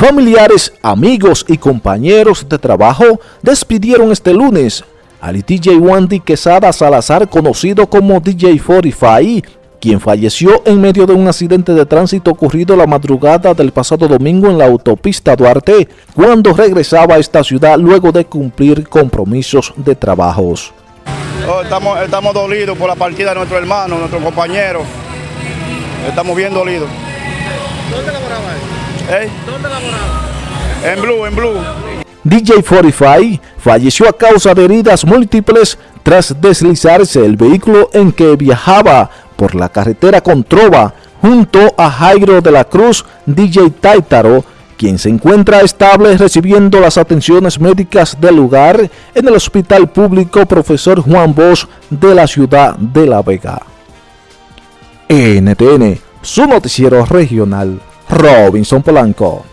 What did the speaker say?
Familiares, amigos y compañeros de trabajo despidieron este lunes al DJ Wandy Quesada Salazar, conocido como DJ 45, quien falleció en medio de un accidente de tránsito ocurrido la madrugada del pasado domingo en la autopista Duarte, cuando regresaba a esta ciudad luego de cumplir compromisos de trabajos. Oh, estamos, estamos dolidos por la partida de nuestro hermano, nuestro compañero. Estamos bien dolidos. ¿Dónde laboraba? ¿Dónde? En en. DJ 45 falleció a causa de heridas múltiples tras deslizarse el vehículo en que viajaba por la carretera Controva junto a Jairo de la Cruz, DJ Taitaro, quien se encuentra estable recibiendo las atenciones médicas del lugar en el Hospital Público Profesor Juan Bosch de la ciudad de La Vega. NTN, su noticiero regional, Robinson Polanco.